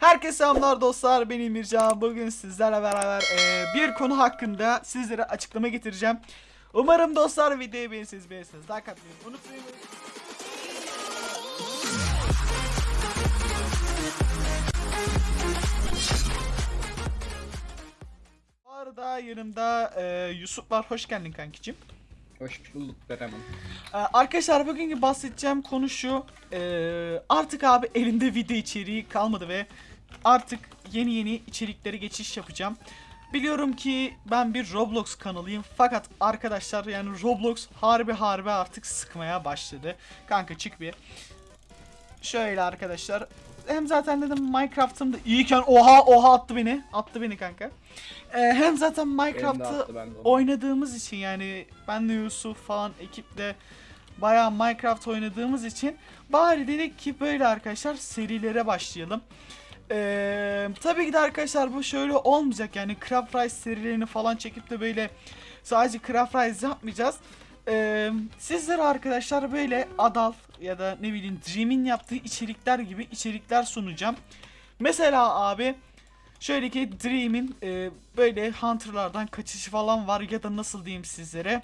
Herkese selamlar dostlar ben Emircan bugün sizlerle beraber e, bir konu hakkında sizlere açıklama getireceğim. Umarım dostlar videoyu beğenirsiniz beğenirsiniz. Like atmayı unutmayın. Bu arada yanımda e, Yusuf var. Hoş geldin kankicim. Hoş bulduk Bereman. Ee, Arkadaşlar bugünkü bahsedeceğim konu şu. Ee, artık abi elimde video içeriği kalmadı ve artık yeni yeni içeriklere geçiş yapacağım. Biliyorum ki ben bir Roblox kanalıyım fakat arkadaşlar yani Roblox harbi harbi artık sıkmaya başladı. Kanka çık bir. Şöyle arkadaşlar. Hem zaten dedim Minecraft'ım da iyiyken oha oha attı beni. Attı beni kanka. Ee, hem zaten Minecraft'ı oynadığımız için yani ben de Yusuf falan ekiple bayağı Minecraft oynadığımız için bari dedik ki böyle arkadaşlar serilere başlayalım. Ee, tabii ki de arkadaşlar bu şöyle olmayacak yani Craft Rise serilerini falan çekip de böyle sadece Craft Rise yapmayacağız. Ee, sizlere arkadaşlar böyle Adal ya da ne bileyim Dream'in yaptığı içerikler gibi içerikler sunacağım. Mesela abi Şöyle ki Dream'in e, böyle Hunter'lardan kaçışı falan var ya da nasıl diyeyim sizlere.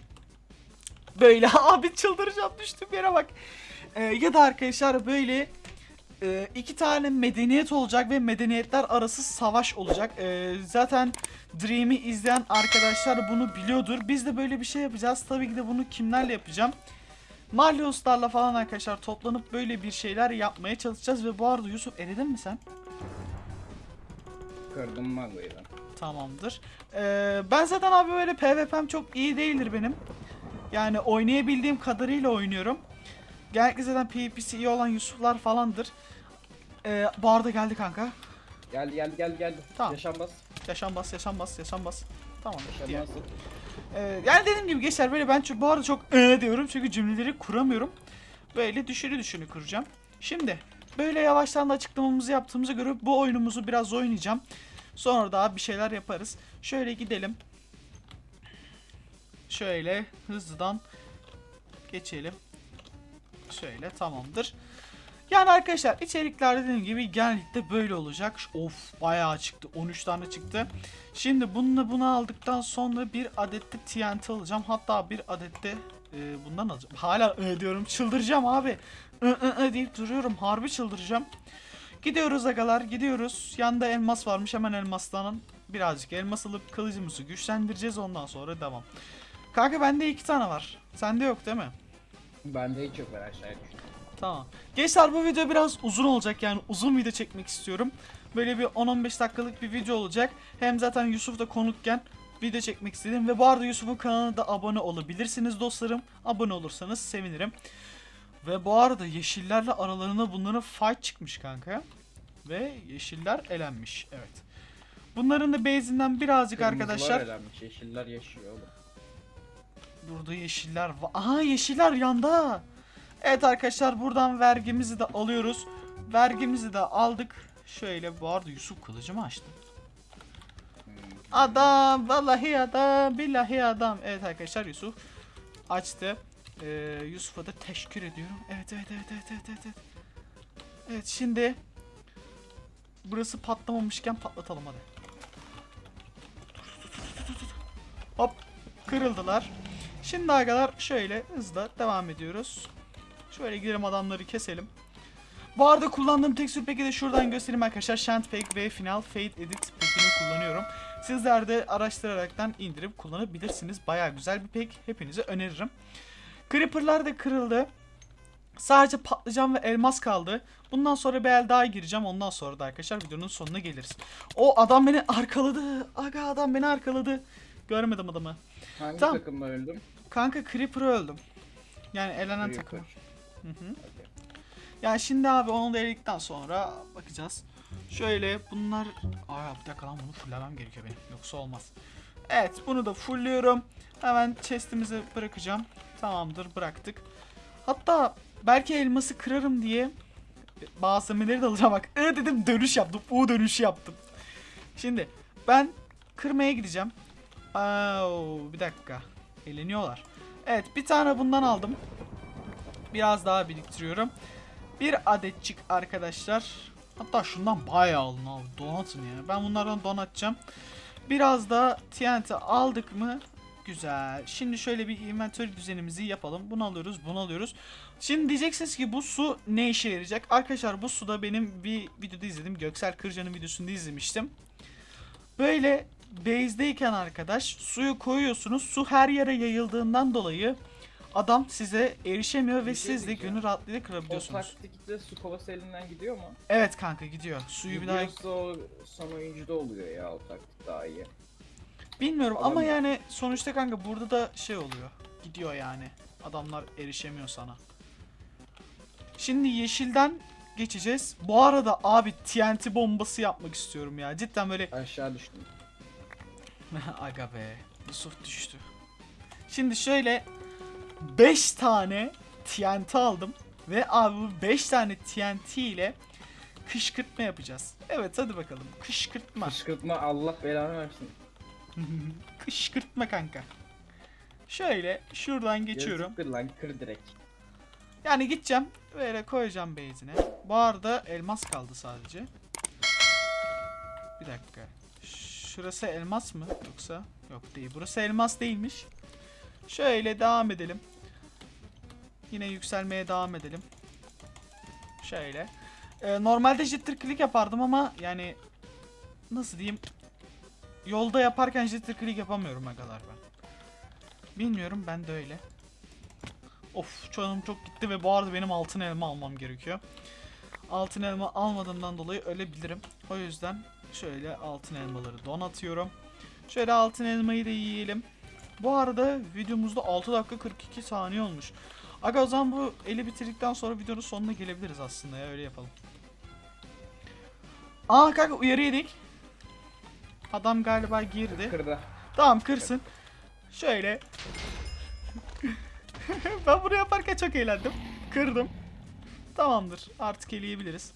Böyle abi çıldıracağım düştüm yere bak. E, ya da arkadaşlar böyle e, iki tane medeniyet olacak ve medeniyetler arası savaş olacak. E, zaten Dream'i izleyen arkadaşlar bunu biliyordur. Biz de böyle bir şey yapacağız. Tabii ki de bunu kimlerle yapacağım? Malioslarla falan arkadaşlar toplanıp böyle bir şeyler yapmaya çalışacağız ve bu arada Yusuf eledin mi sen? Kırdım Mago'yu. Tamamdır. Ee, ben zaten abi böyle PvP'm çok iyi değildir benim. Yani oynayabildiğim kadarıyla oynuyorum. Genellikle zaten PvP'si iyi olan Yusuflar falandır. Ee, bu arada geldi kanka. Geldi geldi geldi geldi. Tamam. Yaşanmaz. Bas, yaşam bas. Tamam. Yaşanmaz. Ee, yani dediğim gibi gençler böyle ben çok, bu arada çok ıı diyorum çünkü cümleleri kuramıyorum. Böyle düşünü düşünü kuracağım. Şimdi böyle yavaştan da açıklamamızı yaptığımıza göre bu oyunumuzu biraz oynayacağım. Sonra daha bir şeyler yaparız. Şöyle gidelim. Şöyle hızlıdan geçelim. Şöyle tamamdır. Yani arkadaşlar içerikler dediğim gibi genellikle böyle olacak. Of bayağı çıktı. 13 tane çıktı. Şimdi bununla bunu aldıktan sonra bir adette TNT alacağım. Hatta bir adette e, bundan alacağım. Hala e, diyorum çıldıracağım abi. I, I, I deyip duruyorum. Harbi çıldıracağım. Gidiyoruz agalar gidiyoruz. Yanında elmas varmış hemen elmaslanın. Birazcık elmas alıp kılıcımızı güçlendireceğiz ondan sonra devam. Kanka bende iki tane var. Sende yok değil mi? Bende hiç yok ben aşağıya düştüm. Tamam. Gençler bu video biraz uzun olacak yani uzun video çekmek istiyorum. Böyle bir 10-15 dakikalık bir video olacak. Hem zaten Yusuf da konukken video çekmek istedim. Ve bu arada Yusuf'un kanalına da abone olabilirsiniz dostlarım. Abone olursanız sevinirim. Ve bu arada yeşillerle aralarında bunların fight çıkmış kanka. Ve yeşiller elenmiş. Evet. Bunların da base'inden birazcık Kırmızılar arkadaşlar. elenmiş, Yeşiller yaşıyor oğlum. Burada yeşiller var. Aha yeşiller yanda. Evet arkadaşlar buradan vergimizi de alıyoruz. Vergimizi de aldık. Şöyle bu arada Yusuf kılıcımı açtı. Hmm. Adam vallahi adam billahi adam. Evet arkadaşlar Yusuf açtı. Ee, Yusuf'a da teşekkür ediyorum. Evet evet evet evet evet evet. Evet, evet şimdi burası patlamamışken patlatalım hadi. Hop kırıldılar. Şimdi arkadaşlar şöyle hızla devam ediyoruz. Şöyle gidelim adamları keselim. Bu arada kullandığım tekstür peki de şuradan göstereyim arkadaşlar. Shant Pack ve Final Fade Edit pack'ini kullanıyorum. Sizler de araştıraraktan indirip kullanabilirsiniz. Baya güzel bir pack. Hepinize öneririm. Creeper'lar da kırıldı. Sadece patlıcan ve elmas kaldı. Bundan sonra bir el daha gireceğim. Ondan sonra da arkadaşlar videonun sonuna geliriz. O adam beni arkaladı. Aga adam beni arkaladı. Görmedim adamı. Hangi Tamam. takımla öldüm? Kanka Creeper'ı öldüm. Yani elenen Creeper. takım. Hı hı. Okey. Yani şimdi abi onu da eledikten sonra bakacağız. Şöyle bunlar... Aa bir dakika lan bunu fulllemem gerekiyor benim. Yoksa olmaz. Evet bunu da fullliyorum. Hemen chestimizi bırakacağım. Tamamdır bıraktık. Hatta belki elması kırarım diye malzemeleri de alacağım bak. I dedim dönüş yaptım. U dönüşü yaptım. Şimdi ben kırmaya gideceğim. Aa, bir dakika. Eğleniyorlar. Evet bir tane bundan aldım. Biraz daha biriktiriyorum. Bir adetçik arkadaşlar. Hatta şundan bayağı alın abi. Donatın ya. Ben bunlardan donatacağım. Biraz da TNT aldık mı? Güzel. Şimdi şöyle bir inventory düzenimizi yapalım. Bunu alıyoruz, bunu alıyoruz. Şimdi diyeceksiniz ki bu su ne işe yarayacak? Arkadaşlar bu suda benim bir videoda izledim. Göksel Kırca'nın videosunda izlemiştim. Böyle base'deyken arkadaş suyu koyuyorsunuz. Su her yere yayıldığından dolayı adam size erişemiyor ve şey siz de gönül rahatlığıyla O kırabiliyorsunuz. taktikte su kovası elinden gidiyor mu? Evet kanka gidiyor. Suyu bir daha Gidiyorsa o son oyuncuda oluyor ya o taktik daha iyi. bilmiyorum ama yani sonuçta kanka burada da şey oluyor. Gidiyor yani. Adamlar erişemiyor sana. Şimdi yeşilden geçeceğiz. Bu arada abi TNT bombası yapmak istiyorum ya. Cidden böyle Aşağı düştüm. Aga be. Yusuf düştü. Şimdi şöyle 5 tane TNT aldım. Ve abi bu 5 tane TNT ile kışkırtma yapacağız. Evet hadi bakalım. Kışkırtma. Kışkırtma Allah belanı versin. Kışkırtma kanka. Şöyle şuradan geçiyorum. Yazık Kır lan kır direkt. Yani gideceğim. Böyle koyacağım base'ine. Bu arada elmas kaldı sadece. Bir dakika. Şurası elmas mı? Yoksa? Yok değil. Burası elmas değilmiş. Şöyle devam edelim. Yine yükselmeye devam edelim. Şöyle. Ee, normalde jitter click yapardım ama yani nasıl diyeyim? Yolda yaparken jitter click yapamıyorum kadar ben. Bilmiyorum ben de öyle. Of canım çok gitti ve bu arada benim altın elma almam gerekiyor. Altın elma almadığımdan dolayı ölebilirim. O yüzden şöyle altın elmaları donatıyorum. Şöyle altın elmayı da yiyelim. Bu arada videomuzda 6 dakika 42 saniye olmuş. Aga o zaman bu eli bitirdikten sonra videonun sonuna gelebiliriz aslında ya öyle yapalım. Aa kanka uyarı yedik. Adam galiba girdi. Kırda. Tamam kırsın. Şöyle. ben bunu yaparken çok eğlendim. Kırdım. Tamamdır. Artık eleyebiliriz.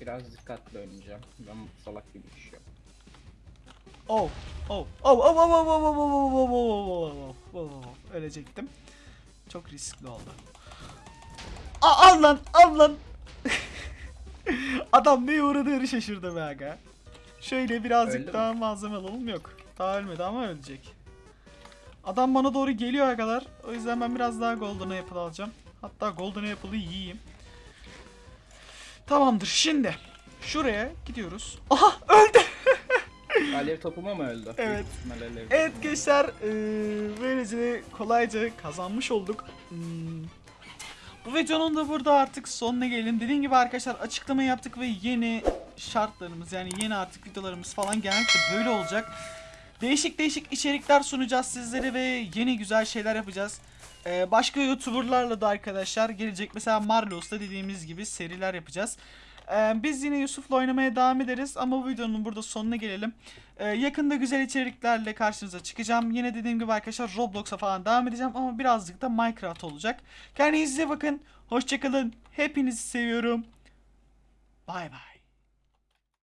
Biraz dikkatli oynayacağım. Ben salak gibi düşüyorum. Oh. Oh. Oh. Oh. Oh. Oh. Oh. Oh. Oh. Oh. Oh. Oh. Oh. Oh. Oh. Ölecektim. Çok riskli oldu. Aa, al lan. Al lan. Adam neye uğradığını şaşırdı be aga. Şöyle birazcık Öldü daha malzeme alalım. Yok. Daha ölmedi ama ölecek. Adam bana doğru geliyor kadar. O yüzden ben biraz daha golden apple alacağım. Hatta golden apple'ı yiyeyim. Tamamdır. Şimdi şuraya gidiyoruz. Aha öldü. Alev topuma mı öldü? Evet. Alev Evet gençler eee, böylece kolayca kazanmış olduk. Hmm. Bu videonun da burada artık sonuna gelelim. Dediğim gibi arkadaşlar açıklama yaptık ve yeni şartlarımız yani yeni artık videolarımız falan genellikle böyle olacak. Değişik değişik içerikler sunacağız sizlere ve yeni güzel şeyler yapacağız. Ee, başka youtuberlarla da arkadaşlar gelecek. Mesela Marlos'ta dediğimiz gibi seriler yapacağız. Ee, biz yine Yusuf'la oynamaya devam ederiz ama bu videonun burada sonuna gelelim. Ee, yakında güzel içeriklerle karşınıza çıkacağım. Yine dediğim gibi arkadaşlar Roblox'a falan devam edeceğim ama birazcık da Minecraft olacak. Kendinize bakın. Hoşçakalın. Hepinizi seviyorum. Bay bay.